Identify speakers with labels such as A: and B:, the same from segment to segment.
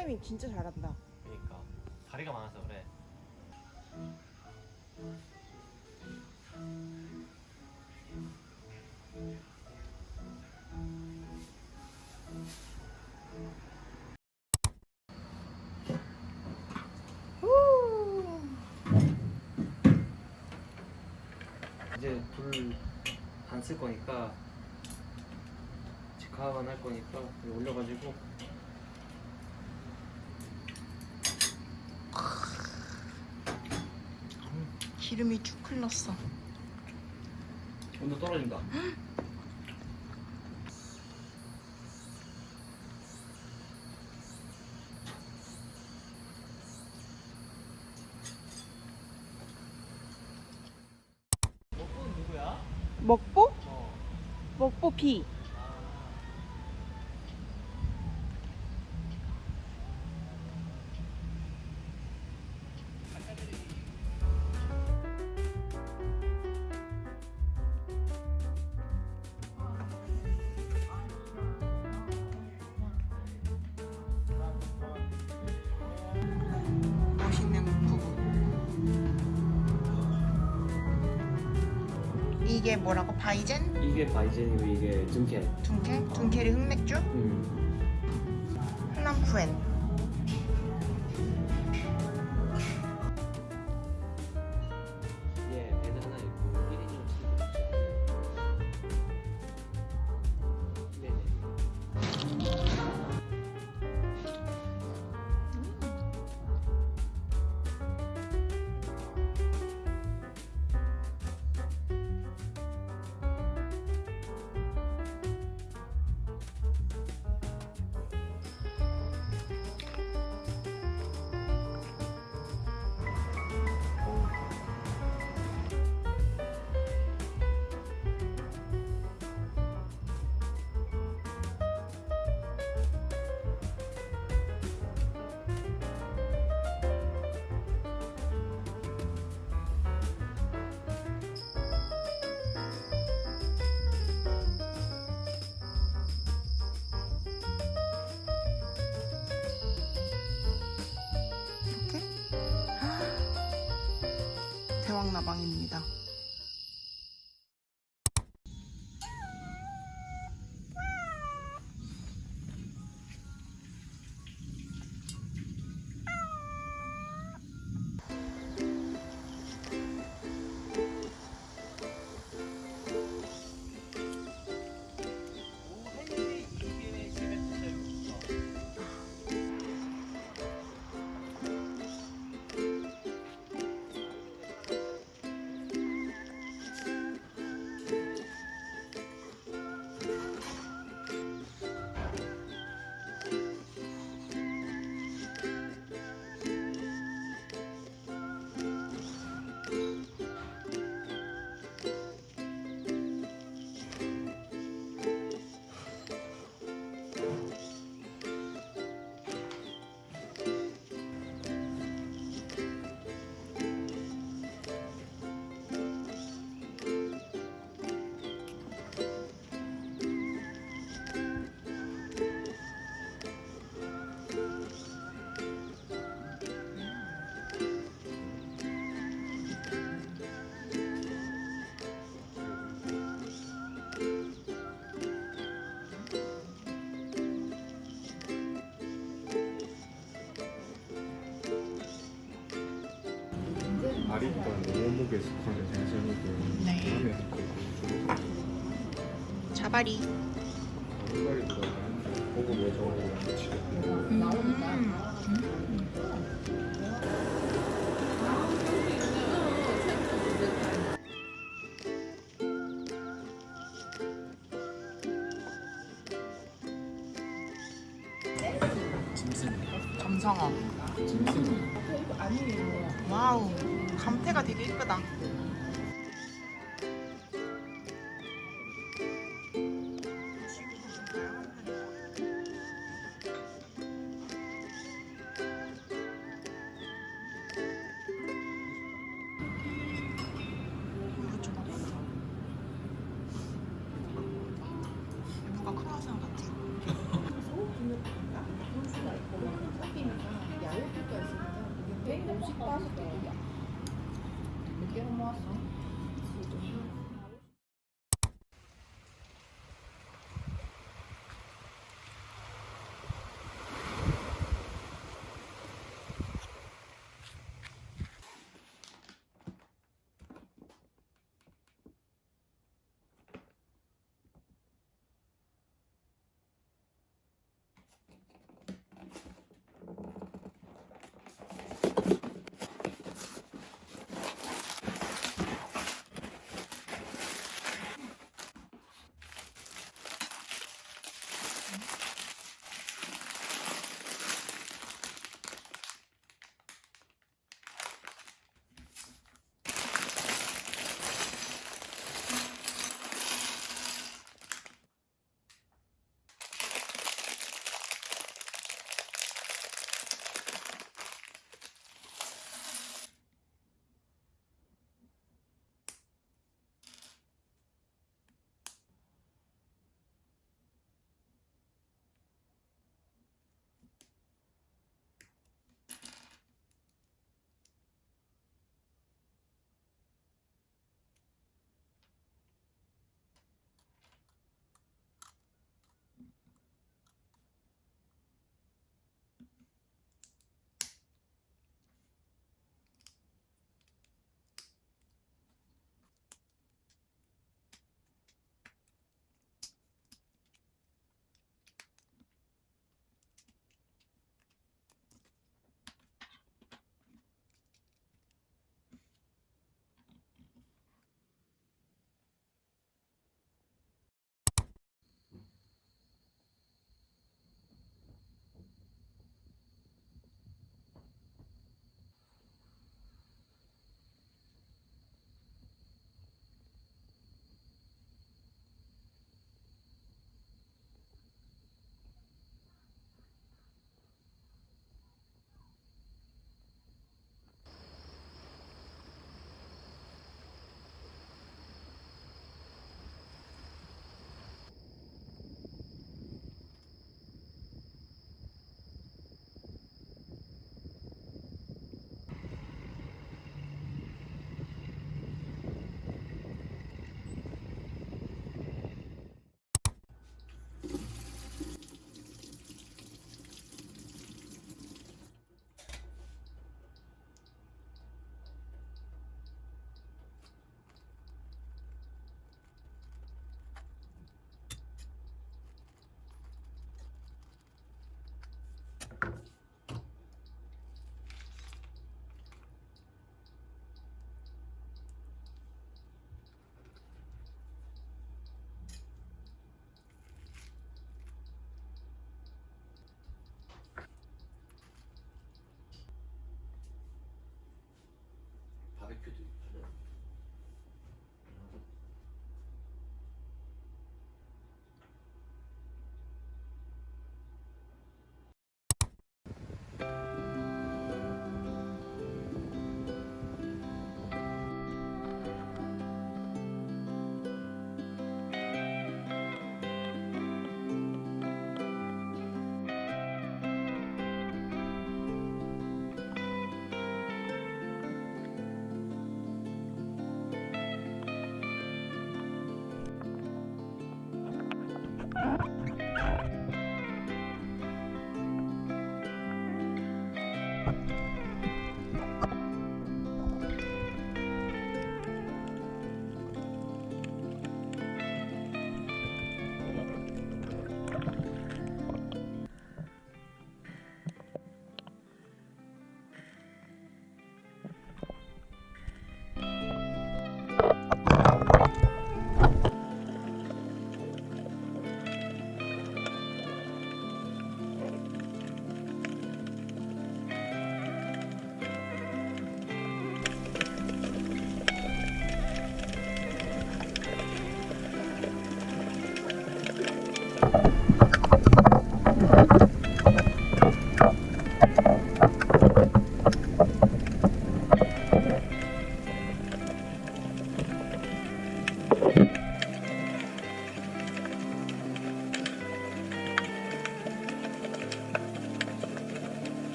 A: 타이밍 진짜 잘한다.
B: 그러니까 다리가 많아서 그래. 이제 불 안 쓸 거니까 직화만 할 거니까 올려가지고
A: 기름이 쭉 흘렀어.
B: 온도 떨어진다. 누구야?
A: 먹보?
B: 어.
A: 먹보 B. 이게 뭐라고? 바이젠?
B: 이게 바이젠이고 이게 등캐.
A: 둔켈? 둔켈이 흑맥주?
B: 음.
A: 대왕나방입니다.
C: 아리보다 고급 외정으로 같이
A: 점성어. 와우. 감태가 되게 이쁘다.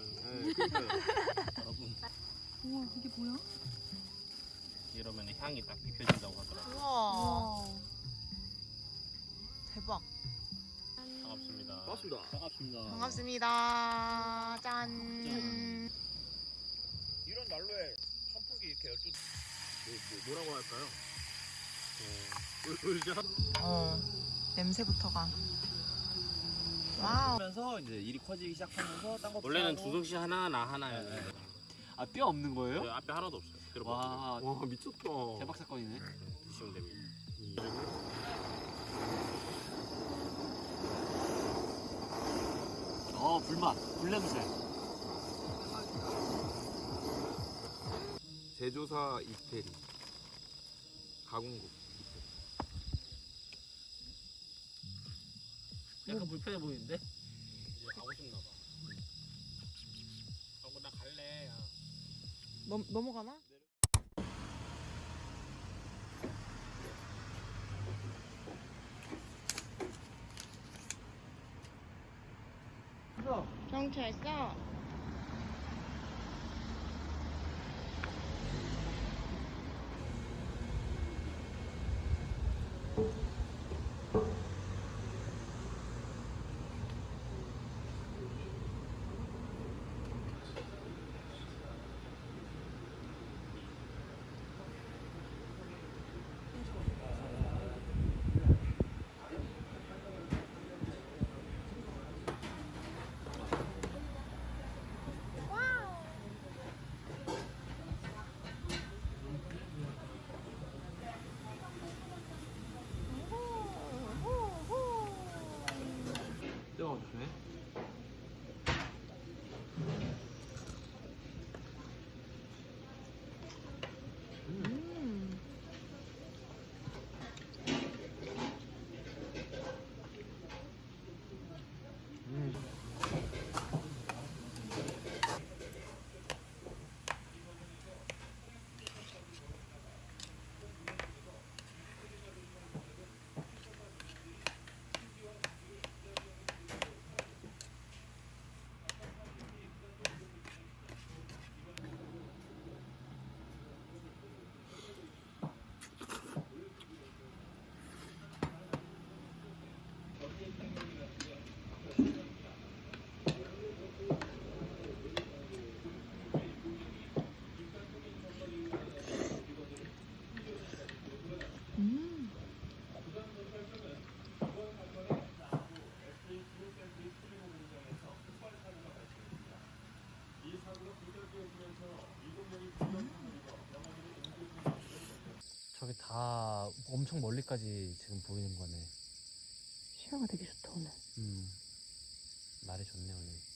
D: 눈부셔요.
C: 네, 그러니까요.
D: 여러분
E: 우와 이게 뭐야?
D: 이러면 향이 딱 입혀진다고 하더라고요.
A: 우와. 대박.
D: 반갑습니다.
C: 반갑습니다.
D: 반갑습니다.
A: 반갑습니다. 짠.
C: 이런 난로에 선풍기 이렇게 열두 뭐, 뭐, 뭐 라고 할까요? 울죠?
A: 어. 냄새부터가. 와우.
B: 하면서 이제 일이 커지기 시작하면서 딴거
D: 원래는 두둥실 하나 나 하나였는데
B: 아 뼈 없는 거예요?
D: 네, 앞에 하나도 없어요.
C: 와와 미쳤다.
B: 대박 사건이네.
D: 드시면 됩니다.
B: 어 불맛 불냄새.
C: 제조사 이태리 가공국
D: 약간 불편해 보이는데? 이제 가고 싶나 봐. 어, 나 갈래. 야.
A: 넘, 넘어가나? 경찰서.
C: 네
B: 다 엄청 멀리까지 지금 보이는 거네.
A: 시야가 되게 좋다 오늘.
B: 음 날이 좋네 오늘.